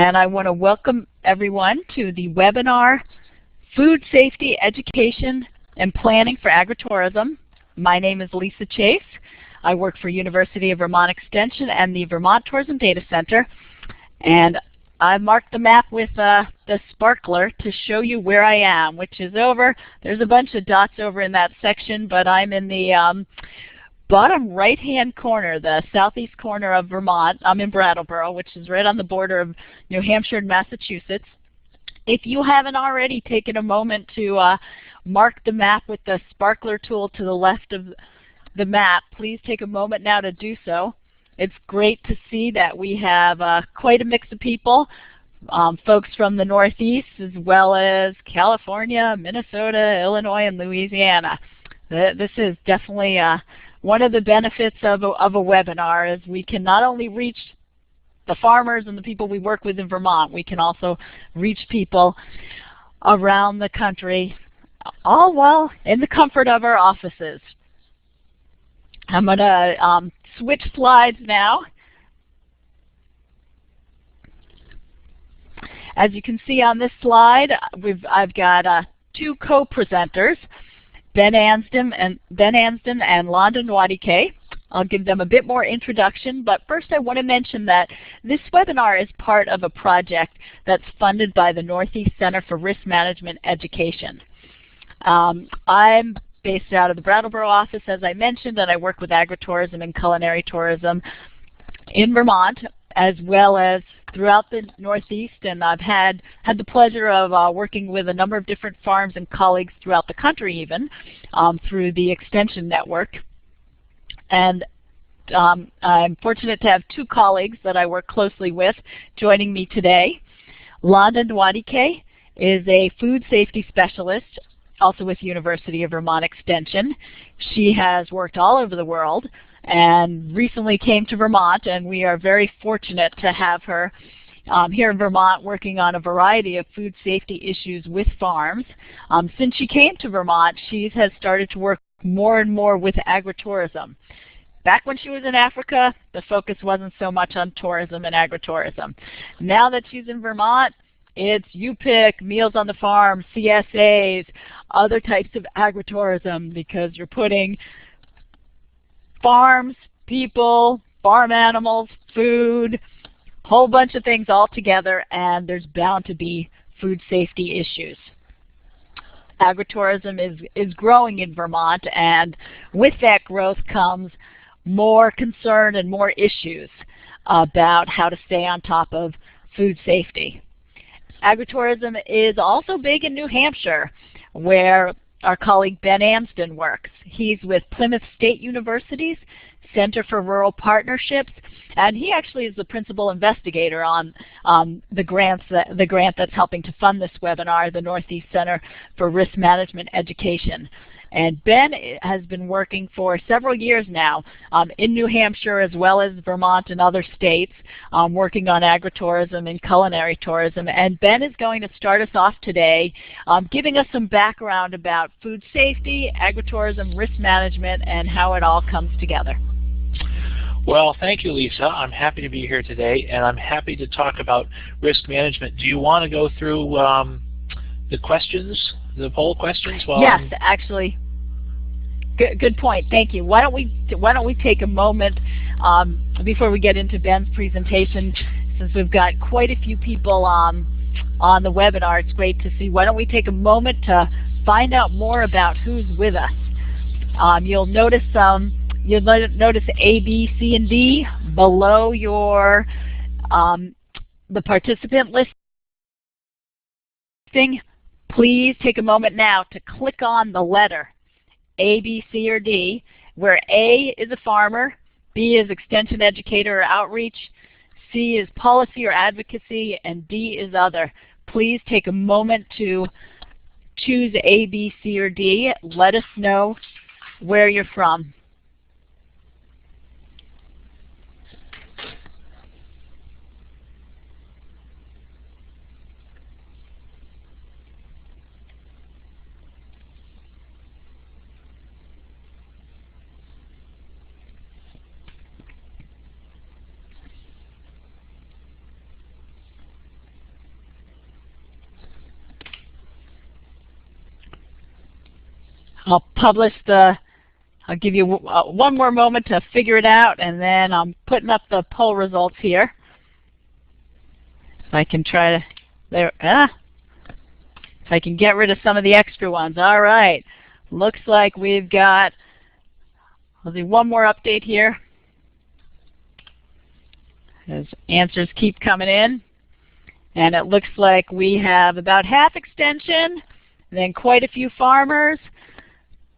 and I want to welcome everyone to the webinar, Food Safety Education and Planning for Agritourism. My name is Lisa Chase. I work for University of Vermont Extension and the Vermont Tourism Data Center, and I marked the map with uh, the sparkler to show you where I am, which is over. There's a bunch of dots over in that section, but I'm in the um, bottom right-hand corner, the southeast corner of Vermont. I'm in Brattleboro, which is right on the border of New Hampshire and Massachusetts. If you haven't already taken a moment to uh, mark the map with the sparkler tool to the left of the map, please take a moment now to do so. It's great to see that we have uh, quite a mix of people, um, folks from the Northeast as well as California, Minnesota, Illinois, and Louisiana. This is definitely uh, one of the benefits of a, of a webinar is we can not only reach the farmers and the people we work with in Vermont, we can also reach people around the country, all while in the comfort of our offices. I'm going to um, switch slides now. As you can see on this slide, I've got uh, two co-presenters, Ben Amsden and Ben Amsden and Londa Nwadike. I'll give them a bit more introduction, but first I want to mention that this webinar is part of a project that's funded by the Northeast Center for Risk Management Education. Um, I'm based out of the Brattleboro office, as I mentioned, and I work with agritourism and culinary tourism in Vermont, as well as throughout the Northeast, and I've had, had the pleasure of uh, working with a number of different farms and colleagues throughout the country even, um, through the Extension Network. And um, I'm fortunate to have two colleagues that I work closely with joining me today. Londa Nwadike is a food safety specialist also with University of Vermont Extension. She has worked all over the world and recently came to Vermont and we are very fortunate to have her um, here in Vermont working on a variety of food safety issues with farms. Um, since she came to Vermont, she has started to work more and more with agritourism. Back when she was in Africa, the focus wasn't so much on tourism and agritourism. Now that she's in Vermont, it's you pick Meals on the Farm, CSAs, other types of agritourism because you're putting farms, people, farm animals, food, whole bunch of things all together and there's bound to be food safety issues. Agritourism is, is growing in Vermont and with that growth comes more concern and more issues about how to stay on top of food safety. Agritourism is also big in New Hampshire, where our colleague Ben Amsden works. He's with Plymouth State University's Center for Rural Partnerships, and he actually is the principal investigator on um, the grants that, the grant that's helping to fund this webinar, the Northeast Center for Risk Management Education. And Ben has been working for several years now um, in New Hampshire as well as Vermont and other states um, working on agritourism and culinary tourism. And Ben is going to start us off today um, giving us some background about food safety, agritourism, risk management, and how it all comes together. Well, thank you, Lisa. I'm happy to be here today, and I'm happy to talk about risk management. Do you want to go through um, the questions the poll questions? While yes, I'm actually. Good, good point. Thank you. Why don't we why don't we take a moment um, before we get into Ben's presentation, since we've got quite a few people um, on the webinar. It's great to see. Why don't we take a moment to find out more about who's with us? Um, you'll notice um, you'll notice A, B, C, and D below your um, the participant listing please take a moment now to click on the letter A, B, C, or D, where A is a farmer, B is extension educator or outreach, C is policy or advocacy, and D is other. Please take a moment to choose A, B, C, or D. Let us know where you're from. I'll publish the, I'll give you uh, one more moment to figure it out and then I'm putting up the poll results here. If I can try to, there, ah, if I can get rid of some of the extra ones. All right, looks like we've got, I'll do one more update here as answers keep coming in. And it looks like we have about half extension, and then quite a few farmers,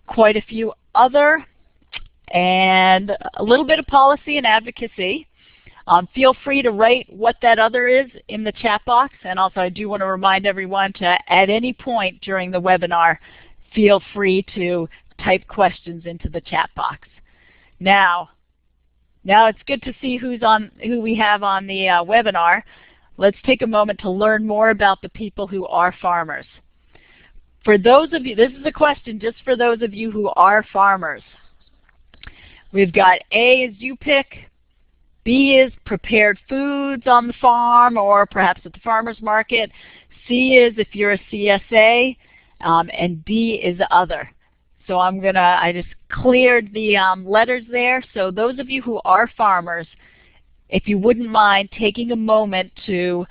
quite a few other, and a little bit of policy and advocacy. Um, feel free to write what that other is in the chat box. And also I do want to remind everyone to at any point during the webinar, feel free to type questions into the chat box. Now, now it's good to see who's on, who we have on the uh, webinar. Let's take a moment to learn more about the people who are farmers. For those of you, this is a question just for those of you who are farmers. We've got A is you pick, B is prepared foods on the farm or perhaps at the farmer's market, C is if you're a CSA, um, and D is other. So I'm going to, I just cleared the um, letters there. So those of you who are farmers, if you wouldn't mind taking a moment to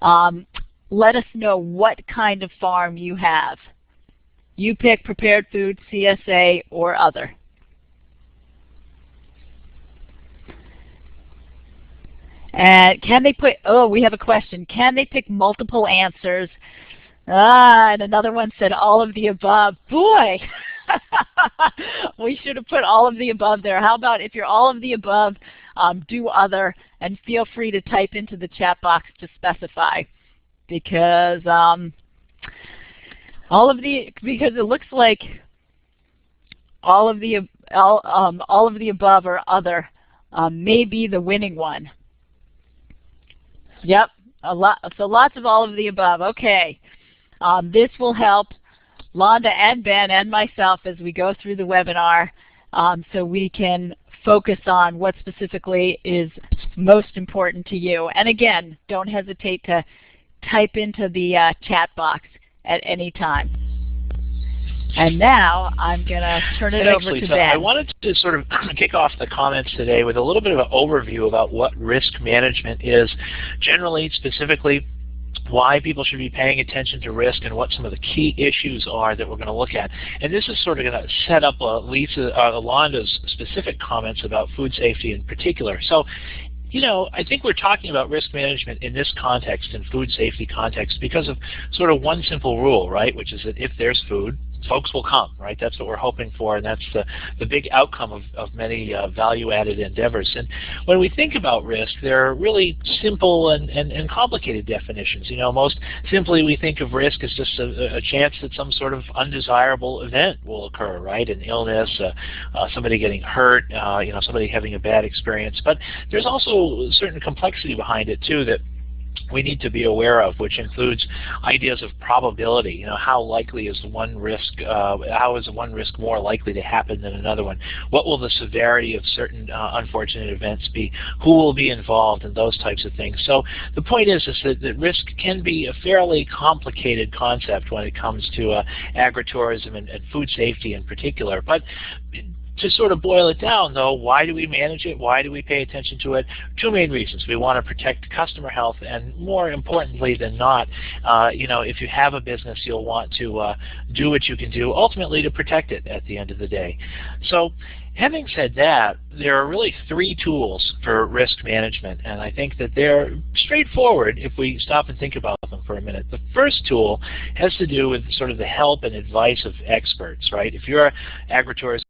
um, let us know what kind of farm you have. You pick prepared food, CSA, or other. And can they put, oh, we have a question. Can they pick multiple answers? Ah, and another one said all of the above. Boy! we should have put all of the above there. How about if you're all of the above, um, do other, and feel free to type into the chat box to specify. Because um, all of the, because it looks like all of the, all, um, all of the above or other um, may be the winning one. Yep, a lot, so lots of all of the above. Okay, um, this will help Londa and Ben and myself as we go through the webinar um, so we can focus on what specifically is most important to you. And again, don't hesitate to type into the uh, chat box at any time. And now I'm going to turn it Thanks, over Lisa. to Ben. I wanted to sort of kick off the comments today with a little bit of an overview about what risk management is. Generally, specifically, why people should be paying attention to risk and what some of the key issues are that we're going to look at. And this is sort of going to set up uh, Lisa, uh, Alonda's specific comments about food safety in particular. So you know, I think we're talking about risk management in this context, in food safety context, because of sort of one simple rule, right, which is that if there's food, folks will come, right? That's what we're hoping for, and that's the, the big outcome of, of many uh, value-added endeavors. And when we think about risk, there are really simple and, and, and, complicated definitions. You know, most simply we think of risk as just a, a chance that some sort of undesirable event will occur, right? An illness, uh, uh, somebody getting hurt, uh, you know, somebody having a bad experience. But there's also certain complexity behind it too that we need to be aware of, which includes ideas of probability. You know, how likely is one risk? Uh, how is one risk more likely to happen than another one? What will the severity of certain uh, unfortunate events be? Who will be involved, and those types of things. So the point is, is that, that risk can be a fairly complicated concept when it comes to uh, agritourism and, and food safety in particular. But to sort of boil it down, though, why do we manage it? Why do we pay attention to it? Two main reasons. We want to protect customer health, and more importantly than not, uh, you know, if you have a business, you'll want to uh, do what you can do, ultimately to protect it at the end of the day. So having said that, there are really three tools for risk management, and I think that they're straightforward if we stop and think about them for a minute. The first tool has to do with sort of the help and advice of experts, right? If you're an agritourism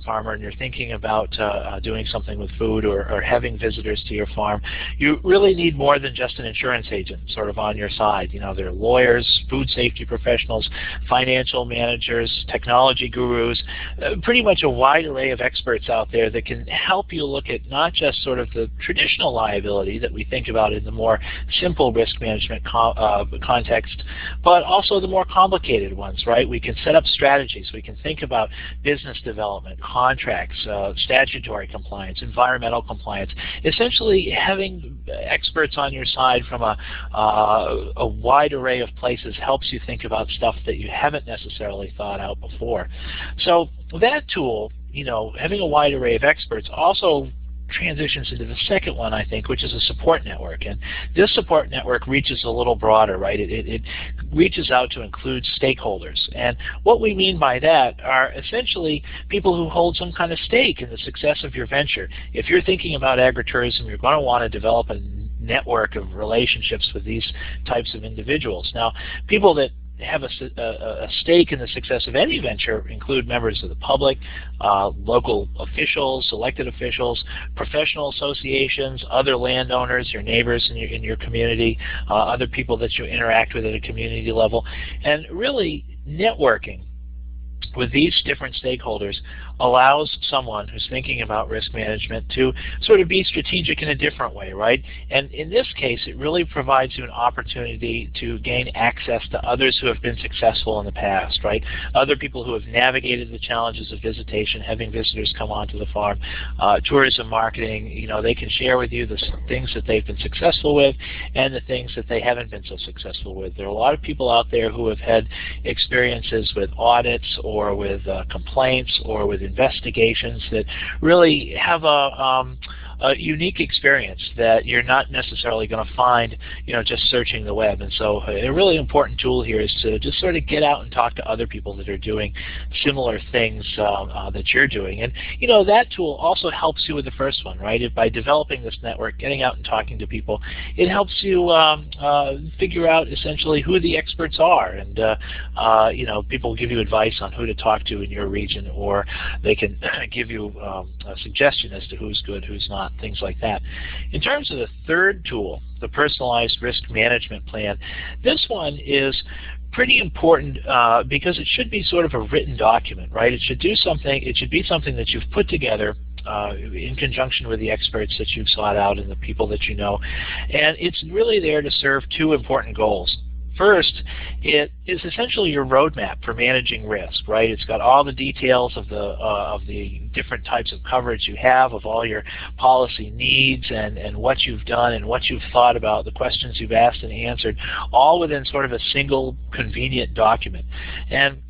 farmer and you're thinking about uh, uh, doing something with food or, or, having visitors to your farm, you really need more than just an insurance agent sort of on your side. You know, there are lawyers, food safety professionals, financial managers, technology gurus, uh, pretty much a wide array of experts out there that can help you look at not just sort of the traditional liability that we think about in the more simple risk management co uh, context, but also the more complicated ones, right? We can set up strategies. We can think about business development, contracts, uh, statutory compliance, environmental compliance. Essentially, having experts on your side from a, uh, a wide array of places helps you think about stuff that you haven't necessarily thought out before. So that tool, you know, having a wide array of experts also transitions into the second one, I think, which is a support network. And this support network reaches a little broader, right? It, it, it, reaches out to include stakeholders. And what we mean by that are essentially people who hold some kind of stake in the success of your venture. If you're thinking about agritourism, you're going to want to develop a network of relationships with these types of individuals. Now, people that have a, a, stake in the success of any venture include members of the public, uh, local officials, elected officials, professional associations, other landowners, your neighbors in your, in your community, uh, other people that you interact with at a community level, and really networking with these different stakeholders allows someone who's thinking about risk management to sort of be strategic in a different way, right? And in this case, it really provides you an opportunity to gain access to others who have been successful in the past, right? Other people who have navigated the challenges of visitation, having visitors come onto the farm, uh, tourism marketing, you know, they can share with you the things that they've been successful with and the things that they haven't been so successful with. There are a lot of people out there who have had experiences with audits or with uh, complaints or with investigations that really have a um, a unique experience that you're not necessarily going to find, you know, just searching the web. And so a really important tool here is to just sort of get out and talk to other people that are doing similar things um, uh, that you're doing. And, you know, that tool also helps you with the first one, right? If by developing this network, getting out and talking to people, it helps you um, uh, figure out essentially who the experts are. And, uh, uh, you know, people give you advice on who to talk to in your region, or they can give you um, a suggestion as to who's good, who's not things like that. In terms of the third tool, the personalized risk management plan, this one is pretty important uh, because it should be sort of a written document, right? It should do something, it should be something that you've put together uh, in conjunction with the experts that you've sought out and the people that you know. And it's really there to serve two important goals. First, it is essentially your roadmap for managing risk, right? It's got all the details of the uh, of the different types of coverage you have, of all your policy needs, and and what you've done and what you've thought about, the questions you've asked and answered, all within sort of a single convenient document. And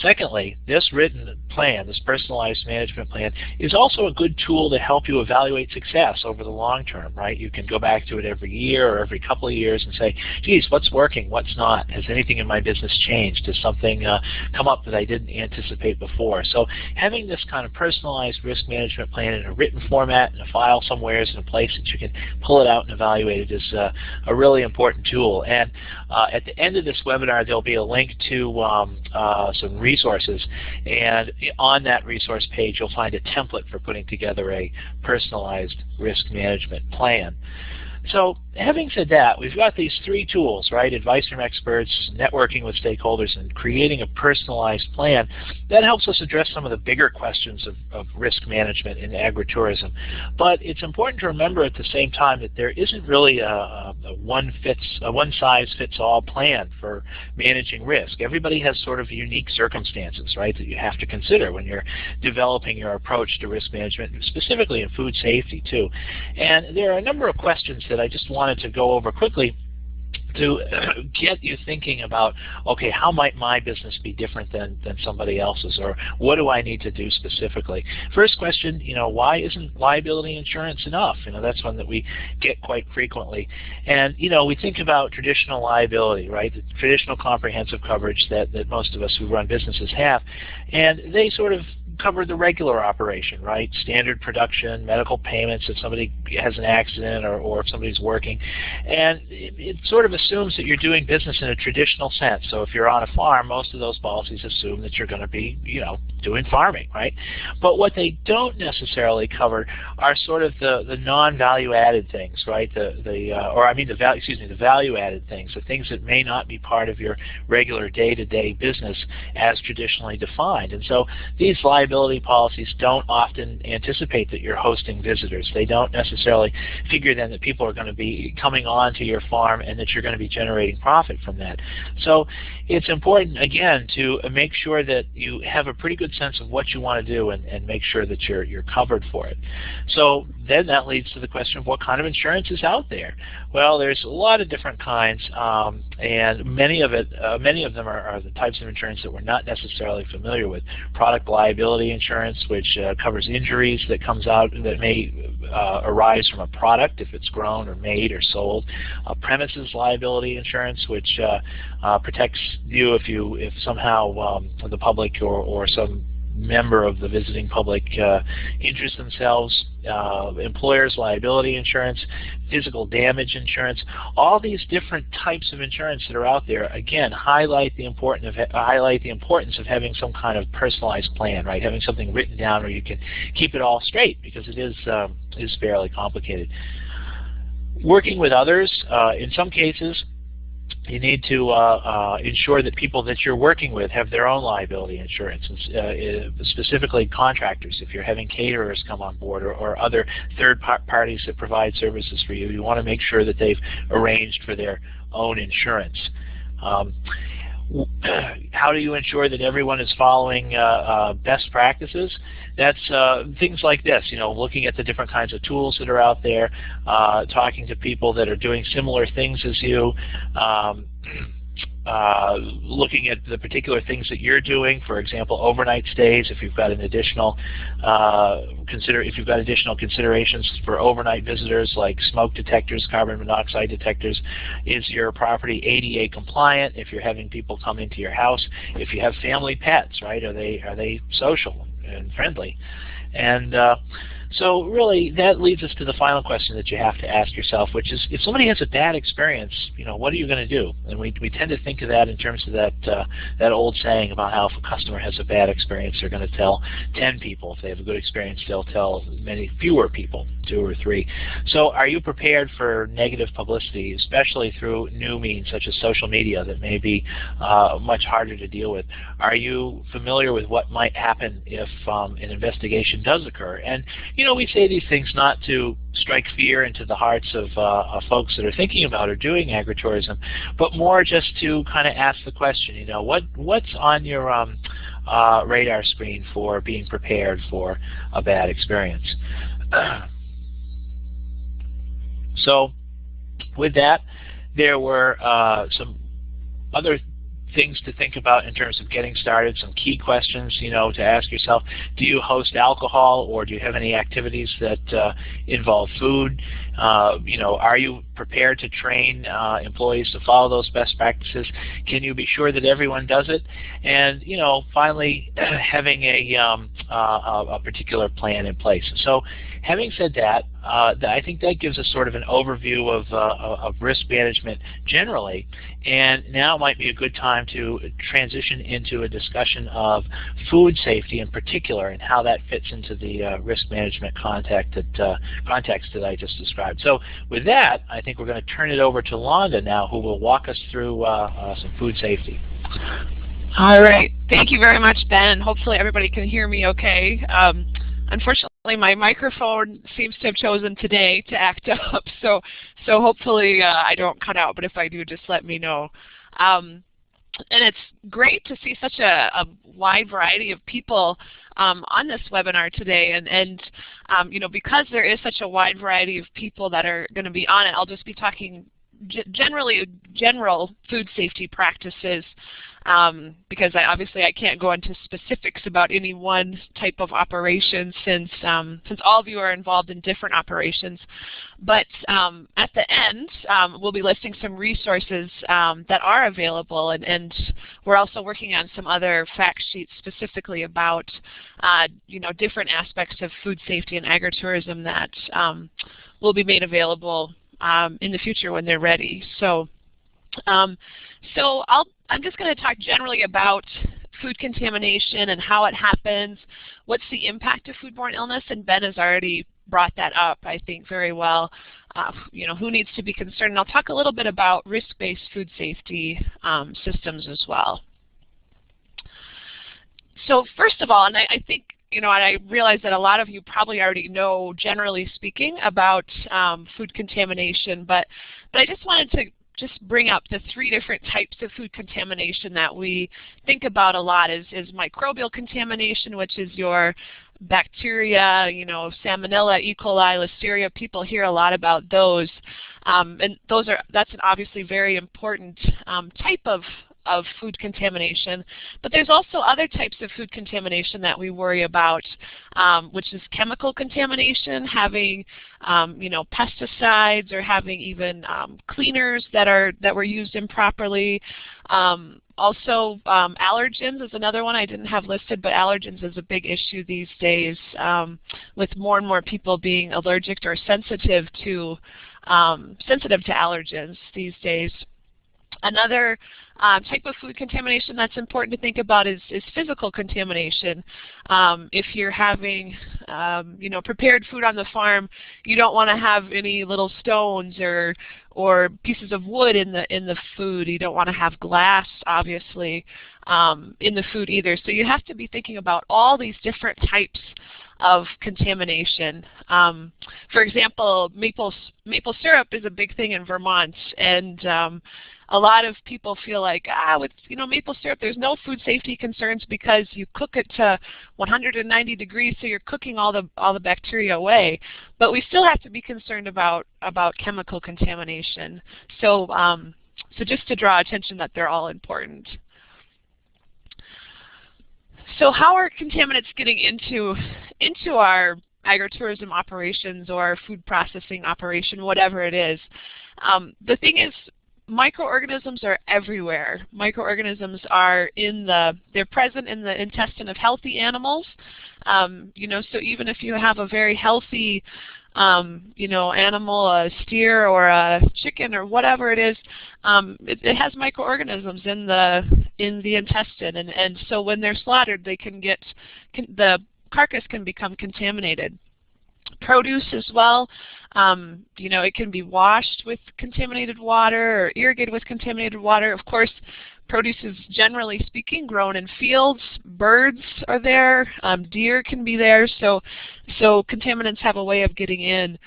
Secondly, this written plan, this personalized management plan, is also a good tool to help you evaluate success over the long term, right? You can go back to it every year or every couple of years and say, geez, what's working, what's not? Has anything in my business changed? Has something uh, come up that I didn't anticipate before? So having this kind of personalized risk management plan in a written format, in a file somewhere, in a place that you can pull it out and evaluate it is uh, a really important tool. And uh, at the end of this webinar, there'll be a link to um, uh, some resources. And on that resource page, you'll find a template for putting together a personalized risk management plan. So having said that, we've got these three tools, right? Advice from experts, networking with stakeholders, and creating a personalized plan. That helps us address some of the bigger questions of, of risk management in agritourism. But it's important to remember at the same time that there isn't really a, a one fits a one size fits all plan for managing risk. Everybody has sort of unique circumstances, right, that you have to consider when you're developing your approach to risk management, specifically in food safety too. And there are a number of questions that I just wanted to go over quickly to get you thinking about, okay, how might my business be different than, than somebody else's, or what do I need to do specifically? First question, you know, why isn't liability insurance enough? You know, that's one that we get quite frequently. And, you know, we think about traditional liability, right, the traditional comprehensive coverage that, that most of us who run businesses have, and they sort of cover the regular operation, right? Standard production, medical payments if somebody has an accident or, or if somebody's working. And it, it, sort of assumes that you're doing business in a traditional sense. So if you're on a farm, most of those policies assume that you're going to be, you know, doing farming, right? But what they don't necessarily cover are sort of the, the non-value added things, right? The, the uh, or I mean the value, excuse me, the value added things, the things that may not be part of your regular day-to-day -day business as traditionally defined. And so these liabilities liability policies don't often anticipate that you're hosting visitors. They don't necessarily figure then that people are going to be coming on to your farm and that you're going to be generating profit from that. So it's important, again, to make sure that you have a pretty good sense of what you want to do and, and make sure that you're, you're covered for it. So then that leads to the question of what kind of insurance is out there. Well, there's a lot of different kinds, um, and many of it, uh, many of them are, are, the types of insurance that we're not necessarily familiar with. Product liability insurance, which uh, covers injuries that comes out that may uh, arise from a product if it's grown or made or sold. Uh, premises liability insurance, which uh, uh, protects you if you if somehow um, the public or, or some member of the visiting public uh, interest themselves, uh, employers liability insurance, physical damage insurance, all these different types of insurance that are out there, again, highlight the importance of highlight the importance of having some kind of personalized plan, right? Having something written down where you can keep it all straight because it is um, is fairly complicated. Working with others, uh, in some cases, you need to uh, uh, ensure that people that you're working with have their own liability insurance, uh, specifically contractors. If you're having caterers come on board or, or other third par parties that provide services for you, you want to make sure that they've arranged for their own insurance. Um, how do you ensure that everyone is following uh, uh, best practices? That's uh, things like this, you know, looking at the different kinds of tools that are out there, uh, talking to people that are doing similar things as you, um, uh, looking at the particular things that you're doing, for example, overnight stays, if you've got an additional uh, consider if you've got additional considerations for overnight visitors like smoke detectors, carbon monoxide detectors, is your property ADA compliant? If you're having people come into your house, if you have family pets, right? Are they are they social and friendly? And uh, so really, that leads us to the final question that you have to ask yourself, which is, if somebody has a bad experience, you know, what are you going to do? And we, we tend to think of that in terms of that uh, that old saying about how if a customer has a bad experience, they're going to tell 10 people. If they have a good experience, they'll tell many fewer people, two or three. So are you prepared for negative publicity, especially through new means such as social media that may be uh, much harder to deal with? Are you familiar with what might happen if um, an investigation does occur? And you know, we say these things not to strike fear into the hearts of, uh, folks that are thinking about or doing agritourism, but more just to kind of ask the question, you know, what what's on your um, uh, radar screen for being prepared for a bad experience? so with that, there were uh, some other things to think about in terms of getting started, some key questions, you know, to ask yourself, do you host alcohol or do you have any activities that uh, involve food? Uh, you know, are you prepared to train uh, employees to follow those best practices? Can you be sure that everyone does it? And, you know, finally, having a, um, uh, a particular plan in place. So having said that, uh, I think that gives us sort of an overview of, uh, of risk management generally. And now might be a good time to transition into a discussion of food safety in particular and how that fits into the uh, risk management context that, uh, context that I just described. So with that, I think we're going to turn it over to Londa now who will walk us through uh, uh, some food safety. All right. Thank you very much, Ben. Hopefully everybody can hear me okay. Um, Unfortunately, my microphone seems to have chosen today to act up, so so hopefully uh, I don't cut out. But if I do, just let me know. Um, and it's great to see such a, a wide variety of people um, on this webinar today. And, and um, you know, because there is such a wide variety of people that are going to be on it, I'll just be talking generally general food safety practices um, because I, obviously I can't go into specifics about any one type of operation since um, since all of you are involved in different operations. But um, at the end, um, we'll be listing some resources um, that are available, and, and, we're also working on some other fact sheets specifically about uh, you know different aspects of food safety and agritourism that um, will be made available in the future when they're ready. So. Um, so I'll I'm just going to talk generally about food contamination and how it happens, what's the impact of foodborne illness, and Ben has already brought that up, I think, very well. Uh, you know, who needs to be concerned? And I'll talk a little bit about risk-based food safety um, systems as well. So first of all, and I, I think you know, and I realize that a lot of you probably already know, generally speaking, about um, food contamination, but, but I just wanted to just bring up the three different types of food contamination that we think about a lot is, is microbial contamination, which is your bacteria, you know, salmonella, E. coli, listeria, people hear a lot about those. Um, and those are, that's an obviously very important um, type of of food contamination. But there's also other types of food contamination that we worry about, um, which is chemical contamination, having um, you know pesticides or having even um, cleaners that are that were used improperly. Um, also, um, allergens is another one I didn't have listed, but allergens is a big issue these days um, with more and more people being allergic or sensitive to sensitive to allergens these days. Another um, type of food contamination that's important to think about is, is physical contamination. Um, if you're having um, you know, prepared food on the farm, you don't want to have any little stones or, or pieces of wood in the, in the food. You don't want to have glass, obviously, um, in the food either. So you have to be thinking about all these different types of contamination. Um, for example, maple maple syrup is a big thing in Vermont, and um, a lot of people feel like, ah, with you know maple syrup, there's no food safety concerns because you cook it to 190 degrees, so you're cooking all the all the bacteria away. But we still have to be concerned about about chemical contamination. So um, so just to draw attention that they're all important. So how are contaminants getting into into our agritourism operations or food processing operation, whatever it is? Um, the thing is, microorganisms are everywhere. Microorganisms are in the, they're present in the intestine of healthy animals. Um, you know, so even if you have a very healthy, um, you know, animal, a steer or a chicken or whatever it is, um, it, it, has microorganisms in the in the intestine, and and so when they're slaughtered, they can get can, the carcass can become contaminated produce as well. Um, you know, it can be washed with contaminated water or irrigated with contaminated water. Of course, produce is generally speaking grown in fields. Birds are there. Um, deer can be there. So, so contaminants have a way of getting in.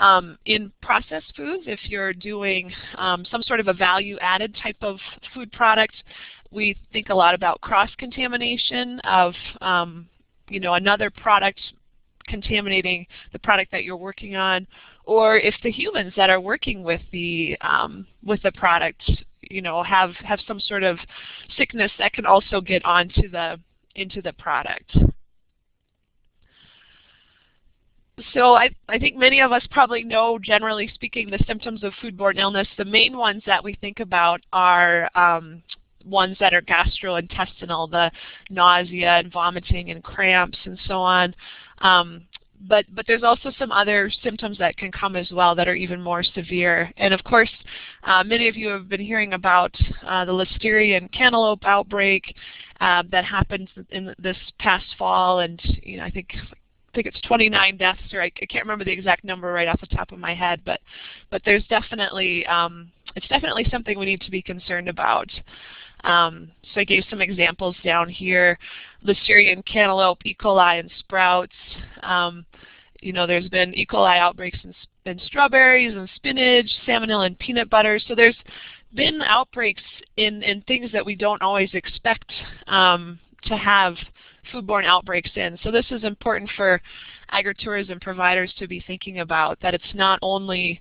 Um, in processed foods, if you're doing um, some sort of a value-added type of food product, we think a lot about cross-contamination of um, you know, another product contaminating the product that you're working on, or if the humans that are working with the um, with the product, you know, have have some sort of sickness that can also get onto the into the product. So I, I think many of us probably know, generally speaking, the symptoms of foodborne illness. The main ones that we think about are um, ones that are gastrointestinal, the nausea and vomiting and cramps and so on. Um, but, but there's also some other symptoms that can come as well that are even more severe. And of course, uh, many of you have been hearing about uh, the Listeria and cantaloupe outbreak uh, that happened in this past fall, and you know, I think I think it's 29 deaths, or I, I, can't remember the exact number right off the top of my head, but but there's definitely um, it's definitely something we need to be concerned about. Um, so I gave some examples down here. Listerian cantaloupe, E. coli, and sprouts. Um, you know, there's been E. coli outbreaks in, in strawberries and spinach, salmonella and peanut butter. So there's been outbreaks in, in things that we don't always expect um, to have foodborne outbreaks in. So this is important for agritourism providers to be thinking about, that it's not only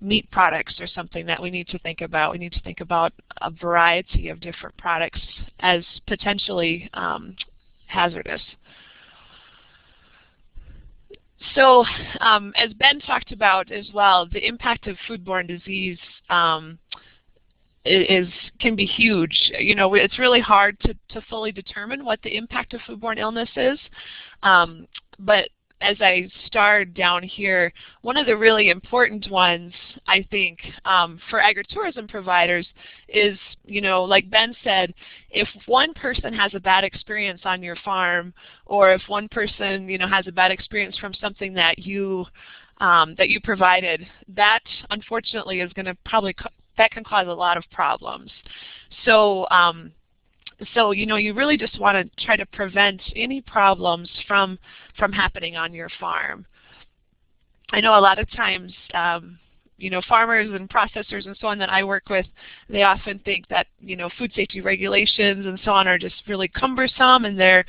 meat products or something that we need to think about. We need to think about a variety of different products as potentially um, hazardous. So um, as Ben talked about as well, the impact of foodborne disease um, is can be huge. You know, it's really hard to, to fully determine what the impact of foodborne illness is. Um, but as I starred down here, one of the really important ones, I think, um, for agritourism providers is, you know, like Ben said, if one person has a bad experience on your farm, or if one person, you know, has a bad experience from something that you um, that you provided, that unfortunately is going to probably that can cause a lot of problems. So um, so you know you really just want to try to prevent any problems from from happening on your farm. I know a lot of times um, you know, farmers and processors and so on that I work with, they often think that, you know, food safety regulations and so on are just really cumbersome and they're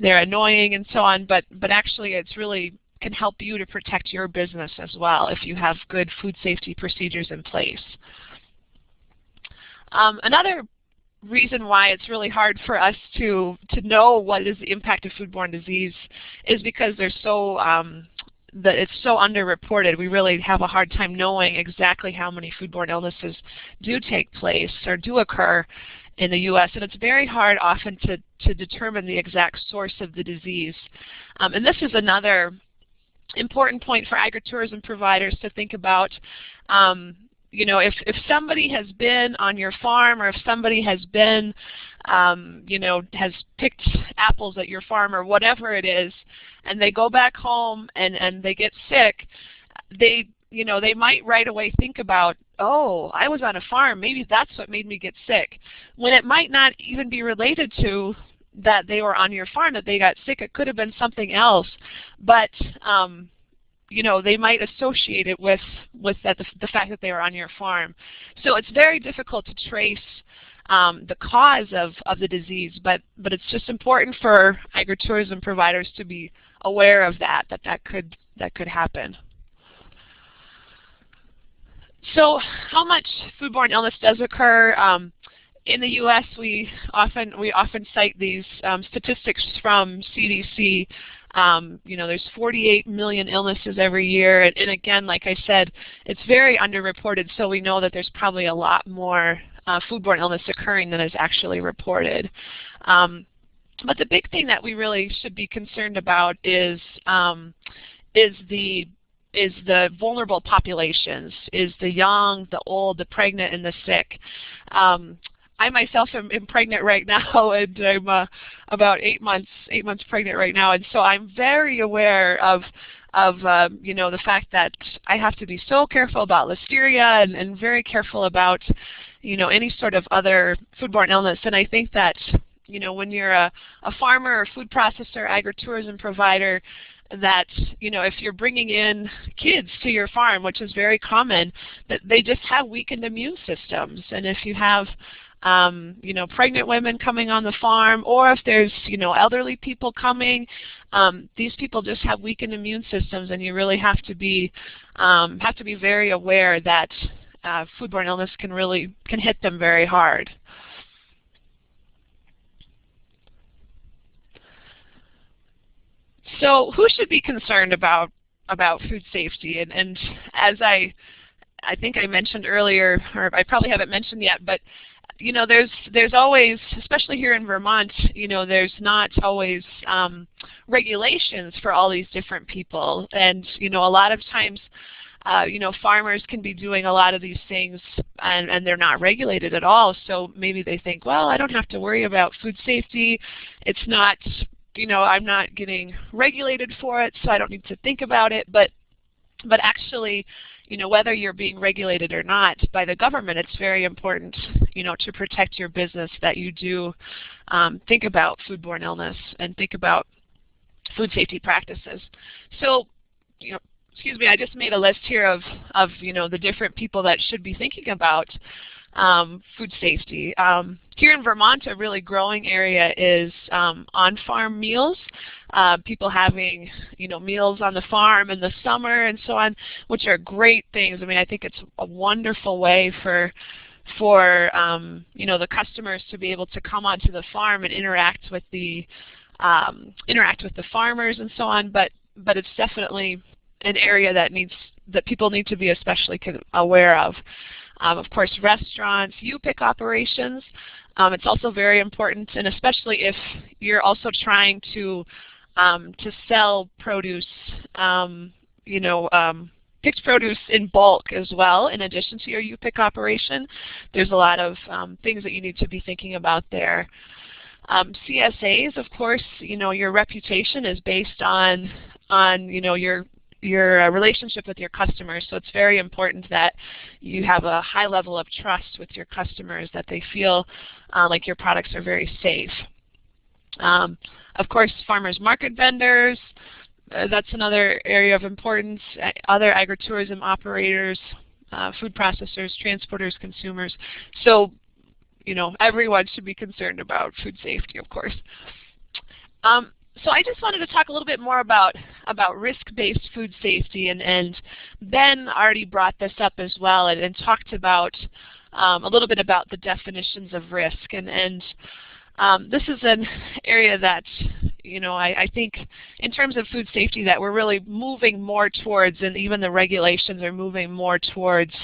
they're annoying and so on, but but actually it's really can help you to protect your business as well if you have good food safety procedures in place. Um, another reason why it's really hard for us to to know what is the impact of foodborne disease is because there's so um, that it's so underreported. We really have a hard time knowing exactly how many foodborne illnesses do take place or do occur in the U.S. And it's very hard often to, to determine the exact source of the disease. Um, and this is another important point for agritourism providers to think about. Um, you know, if, if somebody has been on your farm or if somebody has been, um, you know, has picked apples at your farm or whatever it is, and they go back home and, and they get sick, they, you know, they might right away think about, oh, I was on a farm, maybe that's what made me get sick. When it might not even be related to that they were on your farm, that they got sick. It could have been something else. But um, you know, they might associate it with, with that, the, the fact that they were on your farm. So it's very difficult to trace um, the cause of, of the disease, but, but it's just important for agritourism providers to be aware of that, that that could, that could happen. So how much foodborne illness does occur? Um, in the U.S., we often we often cite these um, statistics from CDC um, you know, there's 48 million illnesses every year, and, and, again, like I said, it's very underreported, so we know that there's probably a lot more uh, foodborne illness occurring than is actually reported. Um, but the big thing that we really should be concerned about is um, is the is the vulnerable populations, is the young, the old, the pregnant, and the sick. Um, I myself am, am, pregnant right now, and I'm uh, about eight months eight months pregnant right now, and so I'm very aware of of um, you know the fact that I have to be so careful about listeria and, and very careful about you know any sort of other foodborne illness. And I think that you know when you're a, a farmer or food processor, agritourism provider, that you know if you're bringing in kids to your farm, which is very common, that they just have weakened immune systems, and if you have um, you know, pregnant women coming on the farm, or if there's, you know, elderly people coming, um, these people just have weakened immune systems, and you really have to be um, have to be very aware that uh, foodborne illness can really can hit them very hard. So, who should be concerned about about food safety? And, and as I I think I mentioned earlier, or I probably haven't mentioned yet, but you know, there's there's always, especially here in Vermont, you know, there's not always um, regulations for all these different people, and you know, a lot of times. Uh, you know, farmers can be doing a lot of these things and, and they're not regulated at all. So maybe they think, well, I don't have to worry about food safety. It's not, you know, I'm not getting regulated for it, so I don't need to think about it. But, but actually, you know, whether you're being regulated or not by the government, it's very important, you know, to protect your business that you do um, think about foodborne illness and think about food safety practices. So, you know, excuse me, I just made a list here of, of you know, the different people that should be thinking about um, food safety. Um, here in Vermont, a really growing area is um, on-farm meals. Uh, people having, you know, meals on the farm in the summer and so on, which are great things. I mean, I think it's a wonderful way for for um, you know the customers to be able to come onto the farm and interact with the um, interact with the farmers and so on. But but it's definitely an area that needs that people need to be especially aware of. Um, of course, restaurants, U-Pick operations. Um, it's also very important, and especially if you're also trying to um, to sell produce, um, you know, um, picked produce in bulk as well, in addition to your U-Pick operation. There's a lot of um, things that you need to be thinking about there. CSAs, of course, you know, your reputation is based on, on you know, your your uh, relationship with your customers. So it's very important that you have a high level of trust with your customers, that they feel uh, like your products are very safe. Um, of course, farmers market vendors, uh, that's another area of importance. Other agritourism operators, uh, food processors, transporters, consumers. So, you know, everyone should be concerned about food safety, of course. Um, so I just wanted to talk a little bit more about about risk-based food safety, and, and Ben already brought this up as well, and, and talked about um, a little bit about the definitions of risk, and and um, this is an area that you know I, I think in terms of food safety that we're really moving more towards, and even the regulations are moving more towards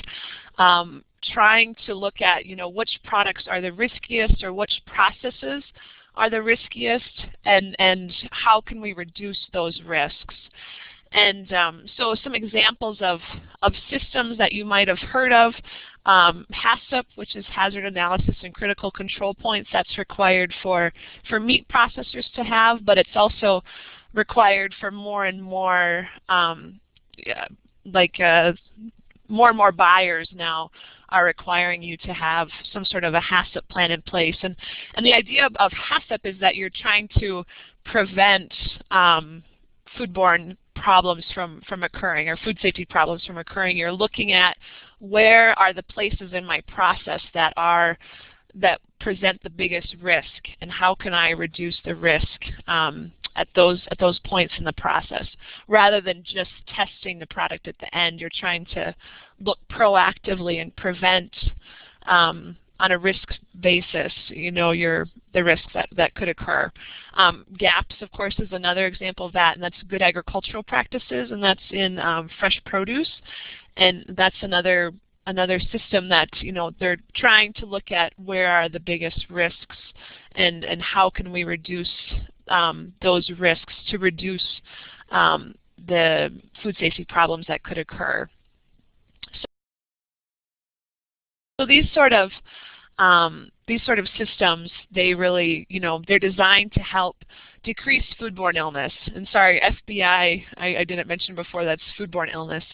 um, trying to look at you know which products are the riskiest or which processes are the riskiest and, and how can we reduce those risks. And um, so some examples of, of systems that you might have heard of, um, HACCP, which is Hazard Analysis and Critical Control Points, that's required for, for meat processors to have, but it's also required for more and more um, like uh, more and more buyers now are requiring you to have some sort of a HACCP plan in place. And, and the idea of, HACCP is that you're trying to prevent um, foodborne problems from, from occurring or food safety problems from occurring. You're looking at where are the places in my process that are that present the biggest risk and how can I reduce the risk um, at those at those points in the process rather than just testing the product at the end you're trying to look proactively and prevent um, on a risk basis, you know, your the risks that, that could occur. Um, GAPS, of course, is another example of that, and that's good agricultural practices, and that's in um, fresh produce. And that's another another system that, you know, they're trying to look at where are the biggest risks and, and how can we reduce um, those risks to reduce um, the food safety problems that could occur. So these sort of um, these sort of systems, they really, you know, they're designed to help decrease foodborne illness. And sorry, FBI, I, I didn't mention before, that's foodborne illness.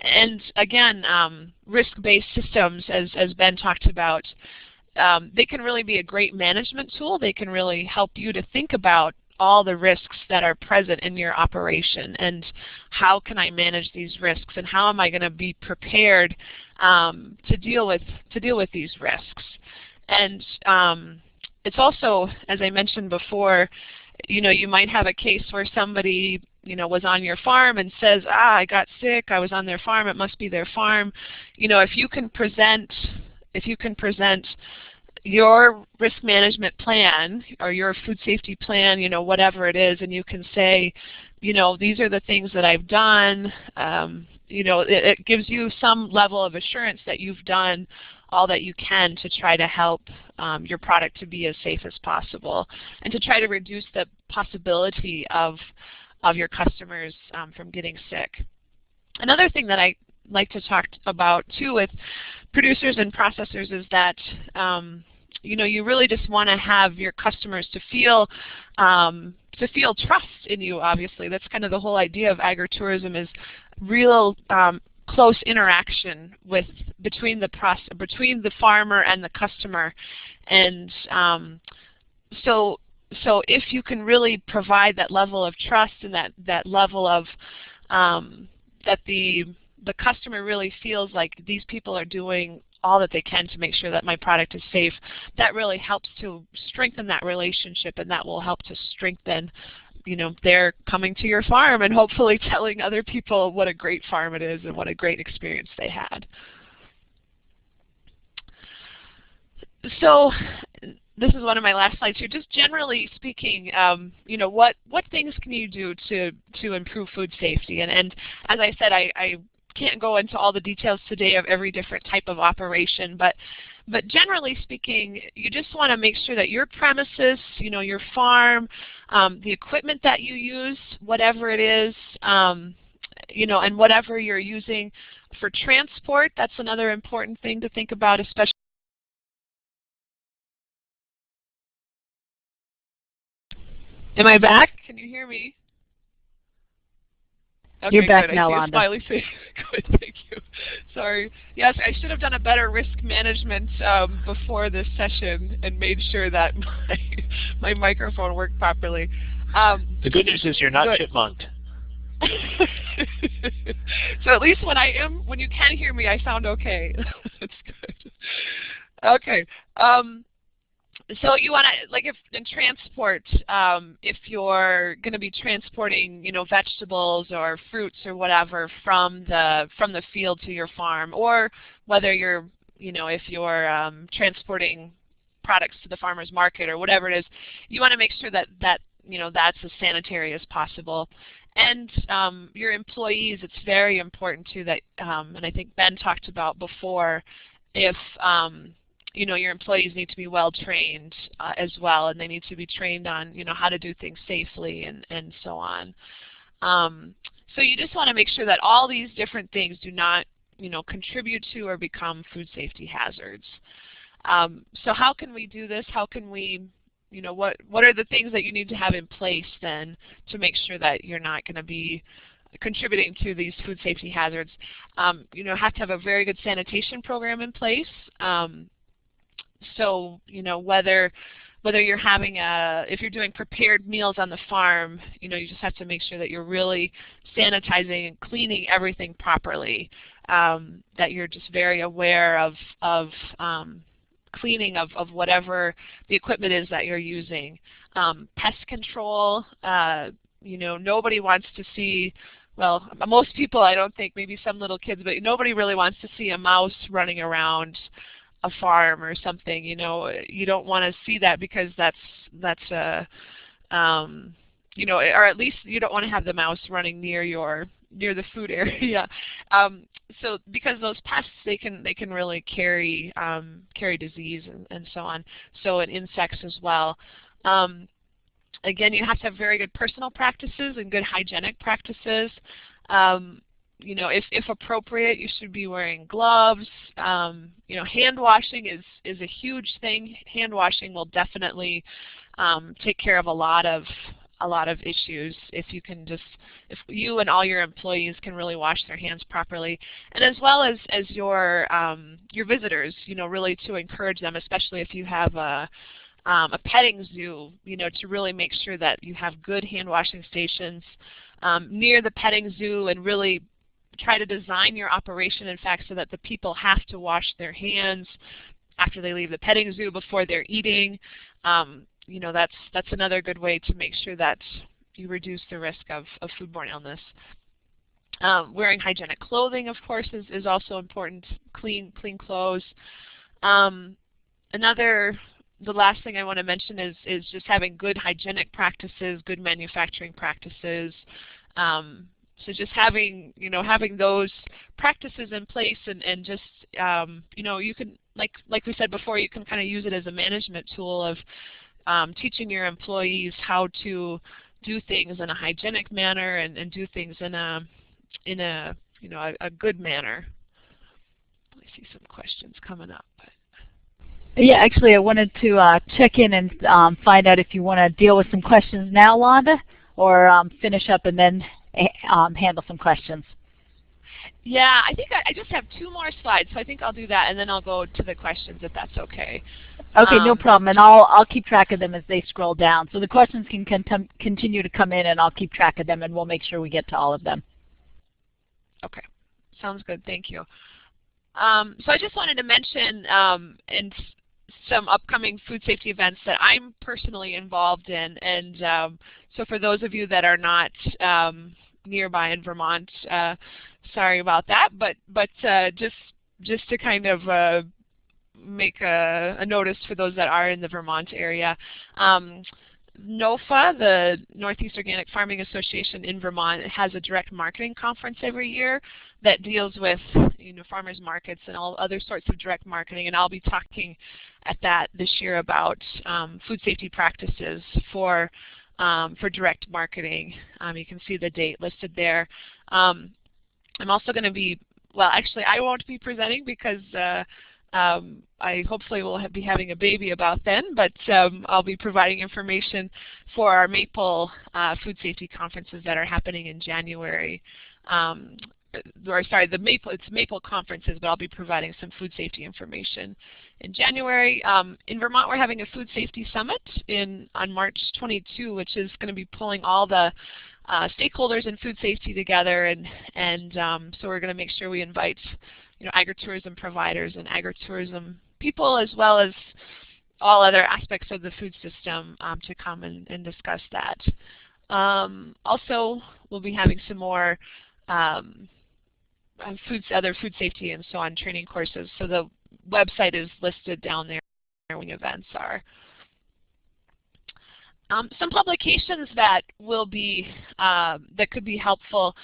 And again, um, risk-based systems, as, as Ben talked about, um, they can really be a great management tool. They can really help you to think about all the risks that are present in your operation and how can I manage these risks and how am I going to be prepared um, to deal with to deal with these risks. And um, it's also, as I mentioned before, you know, you might have a case where somebody you know, was on your farm and says, ah, I got sick, I was on their farm, it must be their farm. You know, if you can present, if you can present your risk management plan or your food safety plan, you know, whatever it is, and you can say, you know, these are the things that I've done. Um, you know, it, it, gives you some level of assurance that you've done all that you can to try to help um, your product to be as safe as possible and to try to reduce the possibility of, of your customers um, from getting sick. Another thing that I like to talk about too with producers and processors is that um, you know, you really just want to have your customers to feel um, to feel trust in you. Obviously, that's kind of the whole idea of agritourism is real um, close interaction with between the process, between the farmer and the customer, and um, so so if you can really provide that level of trust and that that level of um, that the the customer really feels like these people are doing all that they can to make sure that my product is safe, that really helps to strengthen that relationship and that will help to strengthen you know, they're coming to your farm and hopefully telling other people what a great farm it is and what a great experience they had. So this is one of my last slides here. Just generally speaking, um, you know, what what things can you do to to improve food safety? And and as I said, I, I can't go into all the details today of every different type of operation, but but generally speaking, you just want to make sure that your premises, you know, your farm, um, the equipment that you use, whatever it is, um, you know, and whatever you're using for transport, that's another important thing to think about, especially Am I back? Can you hear me? Okay, You're back good. now, I see Londa. smiley face. good, thank you. Sorry. Yes, I should have done a better risk management um, before this session and made sure that my my microphone worked properly. Um, The good news is you're not Good. chipmunked. so at least when I am, when you can hear me, I sound okay. That's good. Okay. Um, so you want to, like if in transport, um, if you're going to be transporting, you know, vegetables or fruits or whatever from the from the field to your farm, or whether you're, you know, if you're um, transporting products to the farmer's market or whatever it is, you want to make sure that that you know that's as sanitary as possible. And um, your employees, it's very important too that, um, and I think Ben talked about before, if um, you know your employees need to be well trained uh, as well, and they need to be trained on you know how to do things safely and and so on. Um, so you just want to make sure that all these different things do not you know contribute to or become food safety hazards. Um, so how can we do this? How can we you know, what, what are the things that you need to have in place then to make sure that you're not going to be contributing to these food safety hazards? Um, you know, have to have a very good sanitation program in place. Um, so, you know, whether whether you're having a, if you're doing prepared meals on the farm, you know, you just have to make sure that you're really sanitizing and cleaning everything properly. Um, that you're just very aware of, of um, cleaning of, of whatever the equipment is that you're using. Um, pest control, uh, you know, nobody wants to see, well, most people I don't think, maybe some little kids, but nobody really wants to see a mouse running around a farm or something, you know. You don't want to see that because that's, that's a, um, you know, or at least you don't want to have the mouse running near your near the food area. Um, so because those pests they can they can really carry um, carry disease and, and so on. So and insects as well. Um, again, you have to have very good personal practices and good hygienic practices. Um, you know, if, if appropriate, you should be wearing gloves. Um, you know, hand washing is, is a huge thing. Hand washing will definitely um, take care of a lot of a lot of issues if you can just if you and all your employees can really wash their hands properly and as well as as your um, your visitors you know really to encourage them especially if you have a um, a petting zoo you know to really make sure that you have good hand washing stations um, near the petting zoo and really try to design your operation in fact so that the people have to wash their hands after they leave the petting zoo before they're eating um, you know, that's that's another good way to make sure that you reduce the risk of, of foodborne illness. Um, wearing hygienic clothing, of course, is, is also important. Clean clean clothes. Um, another, the last thing I want to mention is is just having good hygienic practices, good manufacturing practices. Um, so just having you know having those practices in place and and just um, you know you can like like we said before you can kind of use it as a management tool of um, teaching your employees how to do things in a hygienic manner and, and do things in a in a you know a, a good manner. I see some questions coming up. Yeah, actually, I wanted to uh, check in and um, find out if you want to deal with some questions now, Londa, or um, finish up and then um, handle some questions. Yeah, I think I, I, just have two more slides, so I think I'll do that, and then I'll go to the questions if that's okay. Okay, um, no problem, and I'll I'll keep track of them as they scroll down. So the questions can con continue to come in, and I'll keep track of them, and we'll make sure we get to all of them. Okay, sounds good. Thank you. Um, so I just wanted to mention um, and some upcoming food safety events that I'm personally involved in, and um, so for those of you that are not um, nearby in Vermont, uh, sorry about that, but but uh, just just to kind of uh, make a, a, notice for those that are in the Vermont area. Um, NOFA, the Northeast Organic Farming Association in Vermont, has a direct marketing conference every year that deals with you know farmers markets and all other sorts of direct marketing, and I'll be talking at that this year about um, food safety practices for um, for direct marketing. Um, you can see the date listed there. Um, I'm also going to be, well actually I won't be presenting because uh, um, I hopefully will be having a baby about then, but um, I'll be providing information for our Maple uh, food safety conferences that are happening in January um, or sorry, the Maple, it's Maple conferences, but I'll be providing some food safety information in January. Um, in Vermont, we're having a food safety summit in on March 22, which is going to be pulling all the uh, stakeholders in food safety together, and and um, so we're going to make sure we invite you know agritourism providers and agritourism people as well as all other aspects of the food system um, to come and, and discuss that. Um, also, we'll be having some more um, uh, food, other food safety and so on training courses. So the website is listed down there when events are. Um, some publications that will be uh, that could be helpful,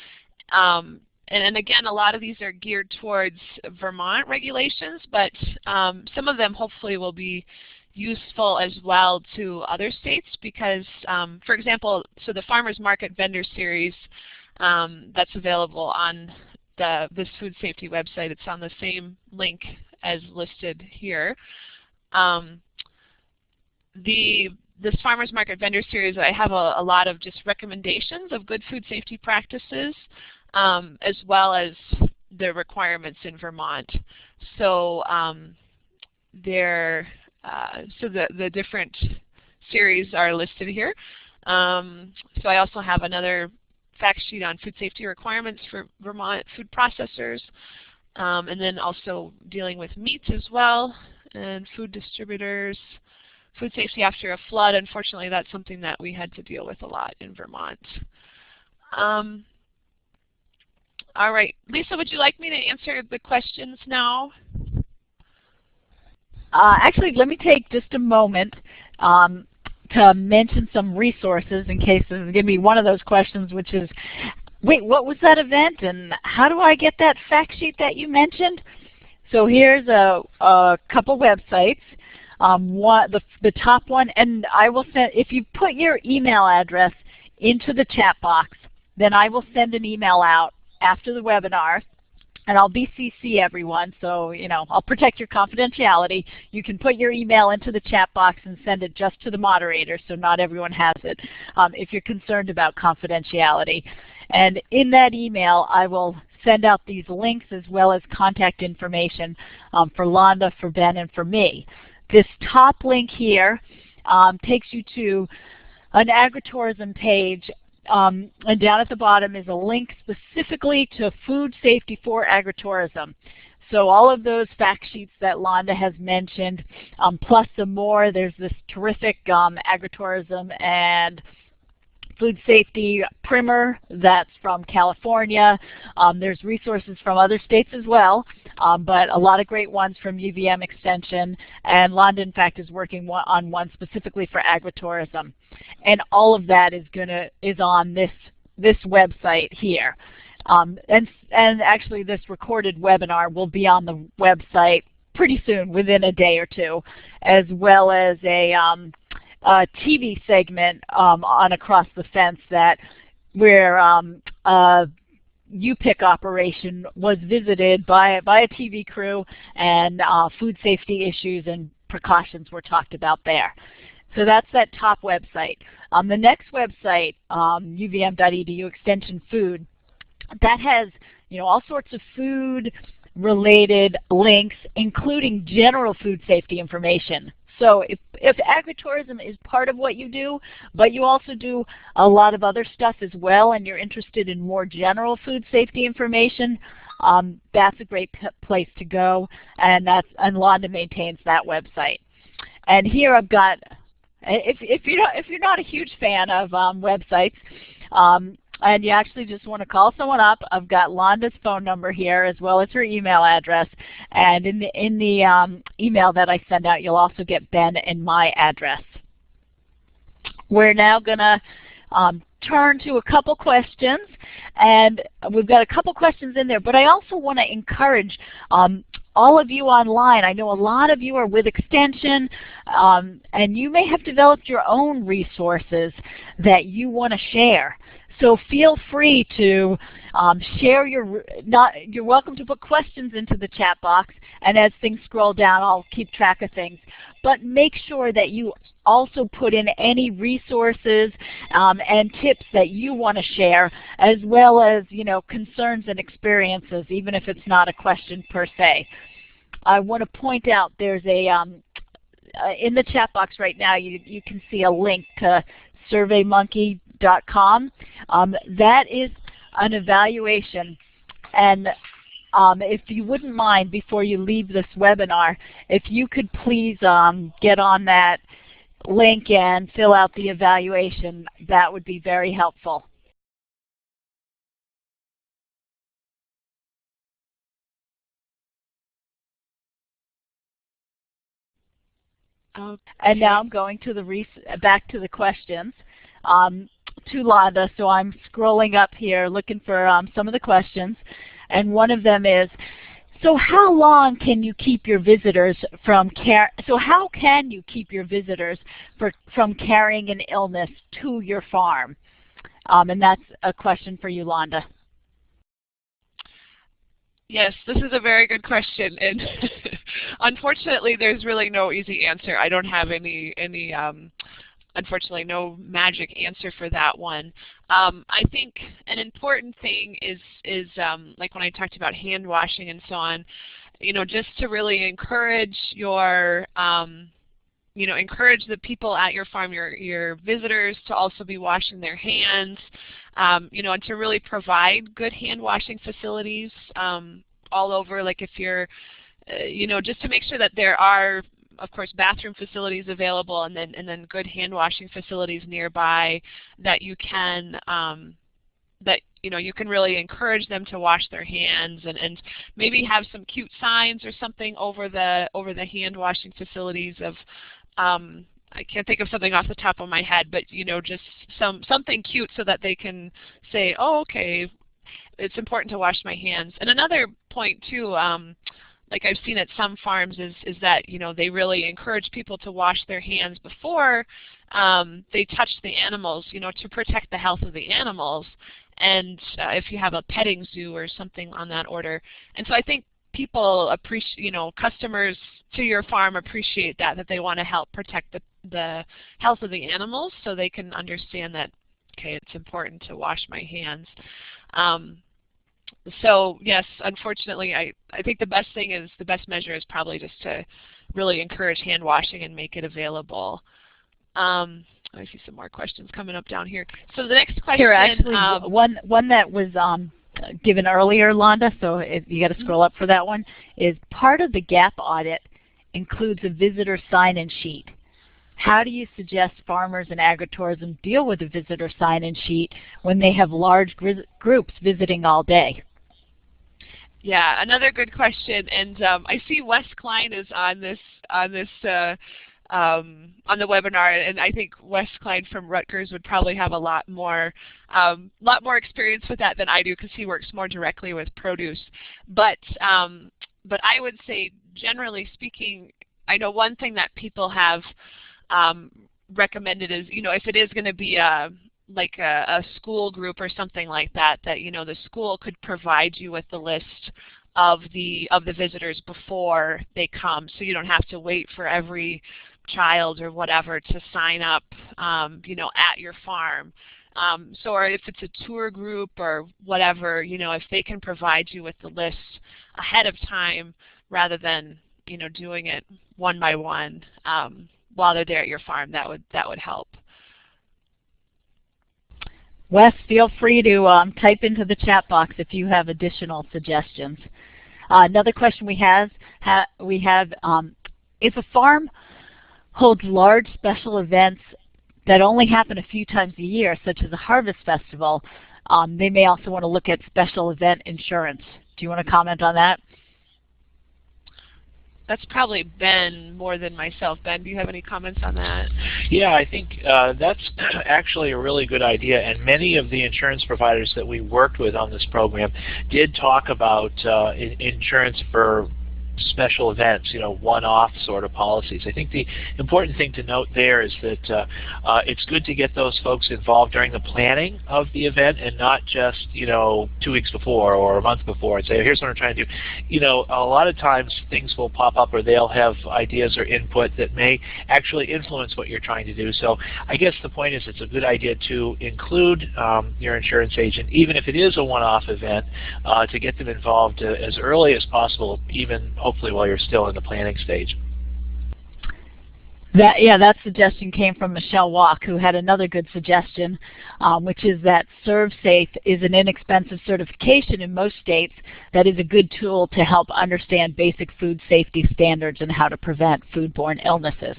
um, and, and, again, a lot of these are geared towards Vermont regulations, but um, some of them hopefully will be useful as well to other states because, um, for example, so the Farmers Market Vendor Series um, that's available on the this food safety website. It's on the same link as listed here. Um, the this farmers market vendor series, I have a, a, lot of just recommendations of good food safety practices, um, as well as the requirements in Vermont. So um, there, uh, so the the different series are listed here. Um, so I also have another fact sheet on food safety requirements for Vermont food processors, um, and then also dealing with meats as well, and food distributors, food safety after a flood. Unfortunately, that's something that we had to deal with a lot in Vermont. Um, all right, Lisa, would you like me to answer the questions now? Uh, actually, let me take just a moment. Um, to mention some resources in case this is going to be one of those questions which is, wait, what was that event and how do I get that fact sheet that you mentioned? So here's a, a couple websites. Um, one, the, the top one, and I will send, if you put your email address into the chat box, then I will send an email out after the webinar and I'll BCC everyone, so you know I'll protect your confidentiality. You can put your email into the chat box and send it just to the moderator, so not everyone has it, um, if you're concerned about confidentiality. And in that email, I will send out these links as well as contact information um, for Londa, for Ben, and for me. This top link here um, takes you to an agritourism page um, and down at the bottom is a link specifically to food safety for agritourism. So all of those fact sheets that Londa has mentioned, um, plus some more, there's this terrific um, agritourism and food safety primer that's from California. Um, there's resources from other states as well, um, but a lot of great ones from UVM Extension. And Londa, in fact, is working on one specifically for agritourism. And all of that is gonna is on this this website here. Um, and, and actually this recorded webinar will be on the website pretty soon, within a day or two, as well as a um, uh, TV segment um, on Across the Fence that where um, a U-Pick operation was visited by, by a TV crew and uh, food safety issues and precautions were talked about there. So that's that top website. Um, the next website, um, uvm.edu extension food, that has you know all sorts of food related links, including general food safety information. So if, if agritourism is part of what you do, but you also do a lot of other stuff as well and you're interested in more general food safety information, um, that's a great place to go and that's and Londa maintains that website. And here I've got if if not if you're not a huge fan of um, websites, um, and you actually just want to call someone up, I've got Londa's phone number here as well as her email address. And in the, in the um, email that I send out, you'll also get Ben and my address. We're now going to um, turn to a couple questions. And we've got a couple questions in there, but I also want to encourage um, all of you online. I know a lot of you are with Extension, um, and you may have developed your own resources that you want to share. So feel free to um, share your, not, you're welcome to put questions into the chat box and as things scroll down I'll keep track of things. But make sure that you also put in any resources um, and tips that you want to share as well as you know concerns and experiences even if it's not a question per se. I want to point out there's a um, uh, in the chat box right now you, you can see a link to surveymonkey.com. Um, that is an evaluation and um, if you wouldn't mind before you leave this webinar, if you could please um, get on that link and fill out the evaluation, that would be very helpful. Okay. And now I'm going to the back to the questions um, to Londa. So I'm scrolling up here looking for um, some of the questions. And one of them is, so how long can you keep your visitors from car so how can you keep your visitors for, from carrying an illness to your farm? Um, and that's a question for you, Londa. Yes, this is a very good question, and unfortunately, there's really no easy answer. I don't have any any um, unfortunately no magic answer for that one. Um, I think an important thing is is um, like when I talked about hand washing and so on, you know, just to really encourage your um, you know, encourage the people at your farm, your your visitors, to also be washing their hands. Um, you know, and to really provide good hand washing facilities um, all over. Like if you're, you know, just to make sure that there are of course, bathroom facilities available and then, and then good hand washing facilities nearby that you can um, that you know you can really encourage them to wash their hands and, and maybe have some cute signs or something over the over the hand washing facilities of um, I can't think of something off the top of my head, but you know just some something cute so that they can say, oh okay, it's important to wash my hands. And another point too, um, like I've seen at some farms is, is that you know they really encourage people to wash their hands before um, they touch the animals, you know, to protect the health of the animals. And uh, if you have a petting zoo or something on that order, and so I think people appreciate, you know, customers to your farm appreciate that that they want to help protect the the health of the animals, so they can understand that okay, it's important to wash my hands. Um, so yes, unfortunately, I, I think the best thing is, the best measure is probably just to really encourage hand washing and make it available. Um, I see some more questions coming up down here. So the next question. Here, actually, um, one one that was um, given earlier, Londa. So if you got to scroll up for that one. Is part of the GAP audit includes a visitor sign-in sheet. How do you suggest farmers and agritourism deal with a visitor sign-in sheet when they have large groups visiting all day? Yeah, another good question, and um, I see Wes Kline is on this on this uh, um, on the webinar, and I think Wes Kline from Rutgers would probably have a lot more um, lot more experience with that than I do because he works more directly with produce. But um, but I would say, generally speaking, I know one thing that people have um, recommended is, you know, if it is going to be a like a, a school group or something like that, that you know the school could provide you with the list of the of the visitors before they come, so you don't have to wait for every child or whatever to sign up, um, you know, at your farm. Um, so or if it's a tour group or whatever, you know, if they can provide you with the list ahead of time rather than, you know, doing it one by one um, while they're there at your farm, that would that would help. Wes, feel free to um, type into the chat box if you have additional suggestions. Uh, another question we have, ha we have um, if a farm holds large special events that only happen a few times a year, such as a harvest festival, um, they may also want to look at special event insurance. Do you want to comment on that? That's probably Ben more than myself. Ben, do you have any comments on that? Yeah, I think uh, that's actually a really good idea, and many of the insurance providers that we worked with on this program did talk about uh, insurance for special events, you know, one-off sort of policies. I think the important thing to note there is that uh, uh, it's good to get those folks involved during the planning of the event and not just, you know, two weeks before or a month before and say, here's what I'm trying to do. You know, a lot of times things will pop up or they'll have ideas or input that may actually influence what you're trying to do. So I guess the point is it's a good idea to include um, your insurance agent, even if it is a one-off event, uh, to get them involved uh, as early as possible, even hopefully while you're still in the planning stage. That yeah, that suggestion came from Michelle Walk, who had another good suggestion, um, which is that ServSafe is an inexpensive certification in most states that is a good tool to help understand basic food safety standards and how to prevent foodborne illnesses.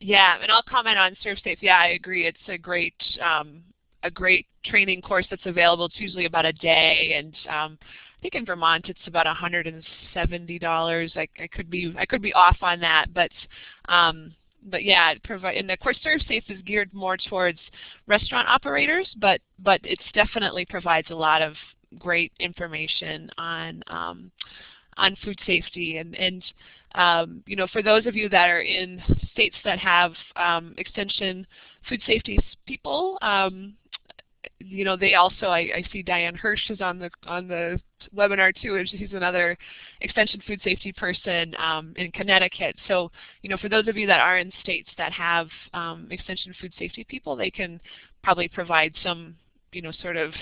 Yeah, and I'll comment on ServSafe. Yeah, I agree. It's a great um, a great training course that's available. It's usually about a day, and um, I think in Vermont it's about $170. I, I could be I could be off on that, but um, but yeah, it provide and of course ServSafe is geared more towards restaurant operators, but but it definitely provides a lot of great information on um, on food safety and and um, you know for those of you that are in states that have um, extension food safety people, um, you know, they also, I, I, see Diane Hirsch is on the on the webinar too, she's another extension food safety person um, in Connecticut. So, you know, for those of you that are in states that have um, extension food safety people, they can probably provide some, you know, sort of,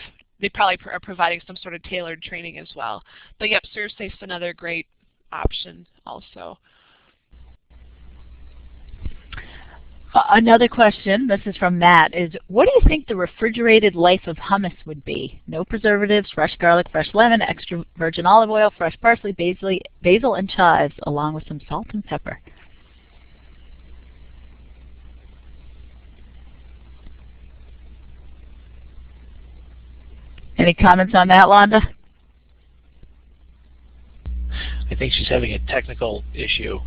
they probably are providing some sort of tailored training as well. But yep, ServSafe's another great option also. Another question, this is from Matt, is what do you think the refrigerated life of hummus would be? No preservatives, fresh garlic, fresh lemon, extra virgin olive oil, fresh parsley, basil, basil and chives, along with some salt and pepper. Any comments on that, Londa? I think she's having a technical issue.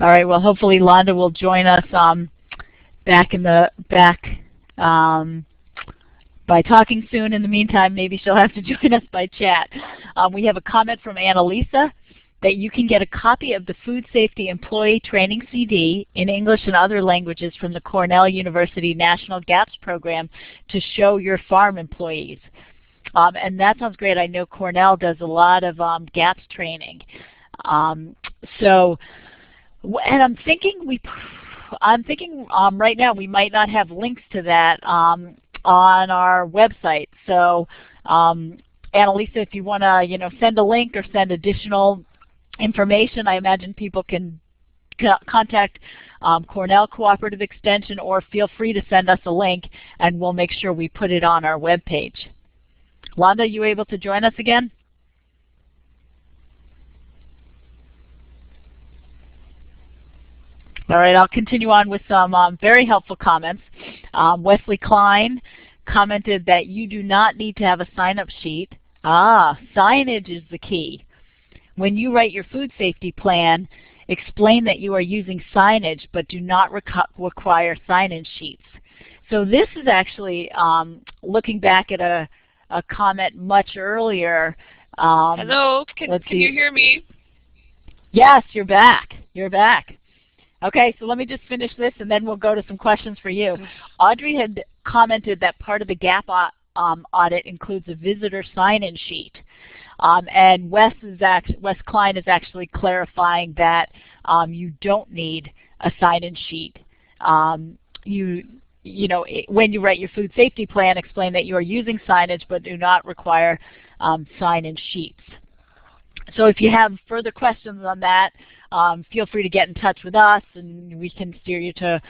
All right. Well, hopefully Londa will join us um, back in the back um, by talking soon. In the meantime, maybe she'll have to join us by chat. Um, we have a comment from Annalisa that you can get a copy of the Food Safety Employee Training CD in English and other languages from the Cornell University National GAPS program to show your farm employees. Um, and that sounds great. I know Cornell does a lot of um, GAPS training. Um, so and I'm thinking we, I'm thinking um, right now we might not have links to that um, on our website. So, um, Annalisa, if you want to, you know, send a link or send additional information, I imagine people can contact um, Cornell Cooperative Extension or feel free to send us a link and we'll make sure we put it on our web page. Londa, you able to join us again? All right, I'll continue on with some um, very helpful comments. Um, Wesley Kline commented that you do not need to have a sign-up sheet. Ah, signage is the key. When you write your food safety plan, explain that you are using signage but do not require sign-in sheets. So this is actually um, looking back at a, a comment much earlier. Um, Hello, can, can you hear me? Yes, you're back. You're back. Okay, so let me just finish this and then we'll go to some questions for you. Audrey had commented that part of the GAP um, audit includes a visitor sign-in sheet. Um, and Wes, is Wes Kline is actually clarifying that um, you don't need a sign-in sheet. Um, you, you know, when you write your food safety plan, explain that you are using signage but do not require um, sign-in sheets. So if you have further questions on that, um, feel free to get in touch with us and we can steer you to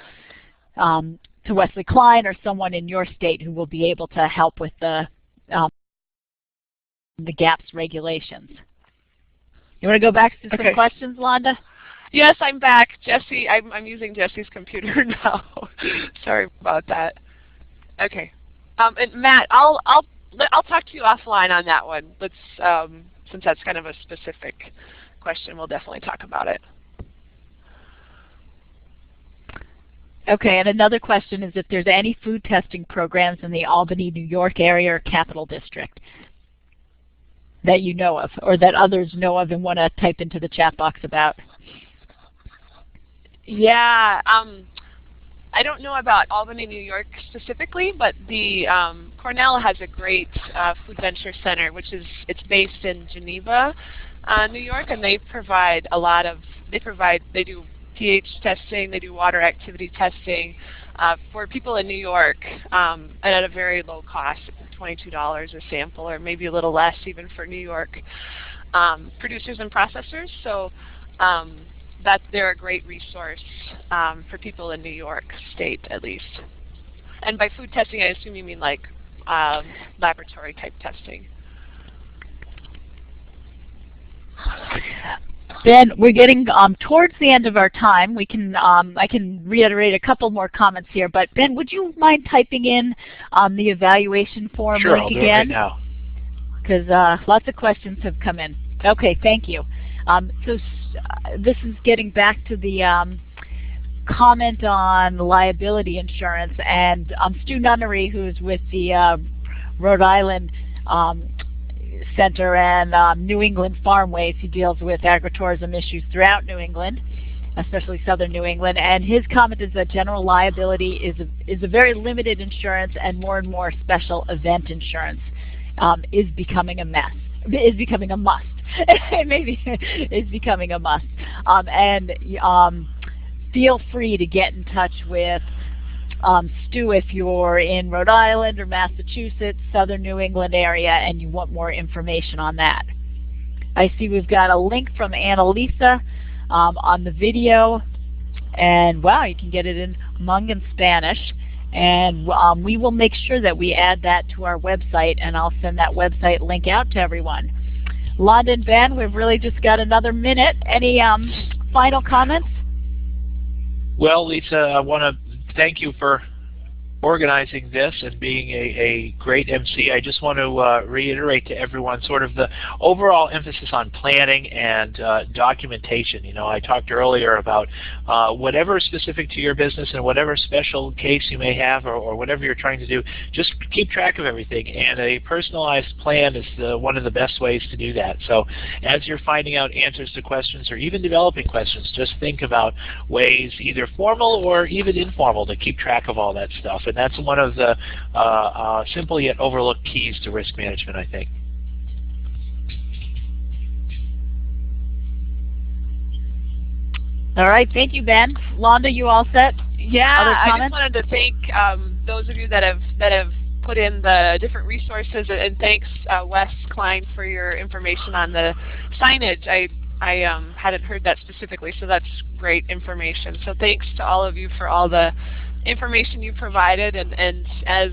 um, to Wesley Kline or someone in your state who will be able to help with the um, the GAPS regulations. You want to go back to some okay. questions, Londa? Yes, I'm back. Jesse, I'm, I'm using Jesse's computer now. Sorry about that. Okay. Um, and Matt, I'll I'll I'll talk to you offline on that one. Let's um, since that's kind of a specific question, we'll definitely talk about it. Okay, and another question is if there's any food testing programs in the Albany, New York area or Capital District that you know of or that others know of and want to type into the chat box about. Yeah, um, I don't know about Albany, New York specifically, but the um, Cornell has a great uh, food venture center, which is it's based in Geneva, uh, New York, and they provide a lot of they provide they do pH testing, they do water activity testing uh, for people in New York, um, and at a very low cost, $22 a sample, or maybe a little less even for New York um, producers and processors. So um, that they're a great resource um, for people in New York State, at least. And by food testing, I assume you mean like um, laboratory type testing. Ben, we're getting um, towards the end of our time. We can um, I can reiterate a couple more comments here, but Ben, would you mind typing in um, the evaluation form sure, link I'll again? Do it right now. Because uh, lots of questions have come in. Okay, thank you. Um, so uh, this is getting back to the um, comment on liability insurance, and um, Stu Nunnery, who's with the uh, Rhode Island um, Center and um, New England Farmways. He deals with agritourism issues throughout New England, especially southern New England. And his comment is that general liability is a, is a very limited insurance and more and more special event insurance um, is becoming a mess, is becoming a must. Maybe is becoming a must. Um, and um, feel free to get in touch with um, Stu if you're in Rhode Island or Massachusetts, southern New England area, and you want more information on that. I see we've got a link from Annalisa um, on the video, and wow, you can get it in Hmong and Spanish. And um, we will make sure that we add that to our website, and I'll send that website link out to everyone. Londa Van, we've really just got another minute. Any um, final comments? Well, Lisa, I want to thank you for organizing this and being a, a great MC. I just want to uh, reiterate to everyone sort of the overall emphasis on planning and uh, documentation. You know, I talked earlier about uh, whatever is specific to your business and whatever special case you may have or, or, whatever you're trying to do, just keep track of everything. And a personalized plan is the, one of the best ways to do that. So as you're finding out answers to questions or even developing questions, just think about ways either formal or even informal to keep track of all that stuff. And that's one of the uh, uh, simple yet overlooked keys to risk management, I think. All right, thank you, Ben. Londa, you all set? Yeah, I just wanted to thank um, those of you that have that have put in the different resources, and thanks uh, Wes Kline for your information on the signage. I I um, hadn't heard that specifically, so that's great information. So thanks to all of you for all the information you provided and, and as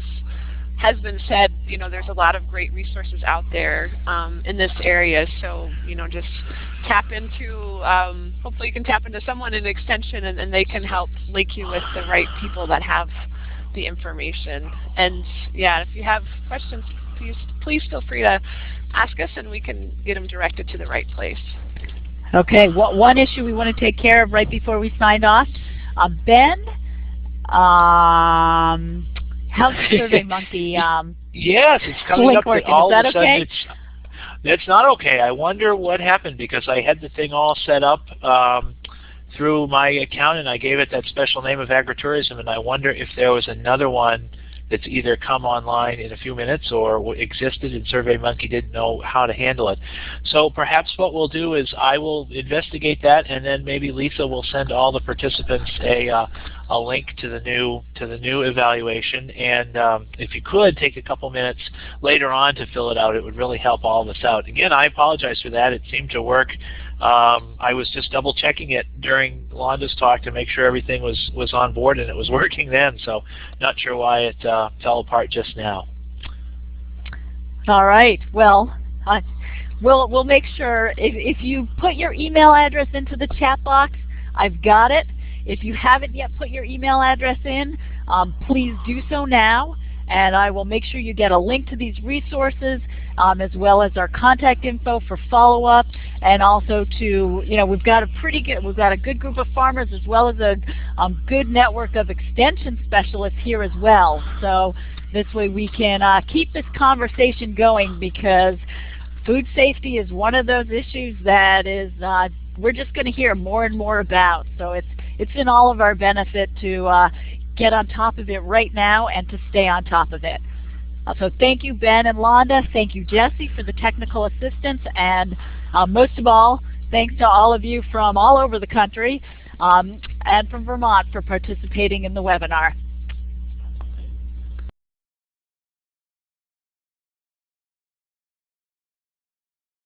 has been said, you know, there's a lot of great resources out there um, in this area. So, you know, just tap into, um, hopefully you can tap into someone in extension and, and they can help link you with the right people that have the information. And yeah, if you have questions, please, please feel free to ask us and we can get them directed to the right place. Okay, what, one issue we want to take care of right before we sign off. Uh, ben um, how's Survey Monkey? Um, yes, it's coming up working. all Is that of a okay? it's it's not okay. I wonder what happened because I had the thing all set up um, through my account and I gave it that special name of agritourism and I wonder if there was another one that's either come online in a few minutes or existed and SurveyMonkey didn't know how to handle it. So perhaps what we'll do is I will investigate that and then maybe Lisa will send all the participants a, uh, a link to the new to the new evaluation and um, if you could take a couple minutes later on to fill it out it would really help all of us out. Again I apologize for that it seemed to work um, I was just double checking it during Londa's talk to make sure everything was, was on board and it was working then, so not sure why it uh, fell apart just now. All right. Well, uh, we'll we'll make sure if if you put your email address into the chat box, I've got it. If you haven't yet put your email address in, um, please do so now, and I will make sure you get a link to these resources um, as well as our contact info for follow-up and also to, you know, we've got a pretty good, we've got a good group of farmers as well as a um, good network of extension specialists here as well. So this way we can uh, keep this conversation going because food safety is one of those issues that is uh, we're just going to hear more and more about. So it's it's in all of our benefit to uh, get on top of it right now and to stay on top of it. Uh, so thank you, Ben and Londa. Thank you, Jesse, for the technical assistance. And uh, most of all, thanks to all of you from all over the country um, and from Vermont for participating in the webinar.